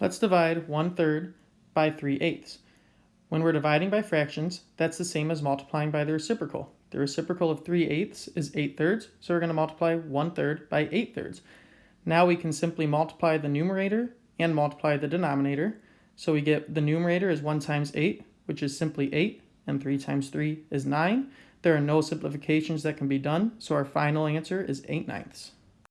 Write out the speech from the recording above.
Let's divide 1 third by 3 eighths. When we're dividing by fractions, that's the same as multiplying by the reciprocal. The reciprocal of 3 eighths is 8 thirds, so we're going to multiply 1 third by 8 thirds. Now we can simply multiply the numerator and multiply the denominator. So we get the numerator is 1 times 8, which is simply 8, and 3 times 3 is 9. There are no simplifications that can be done, so our final answer is 8 ninths.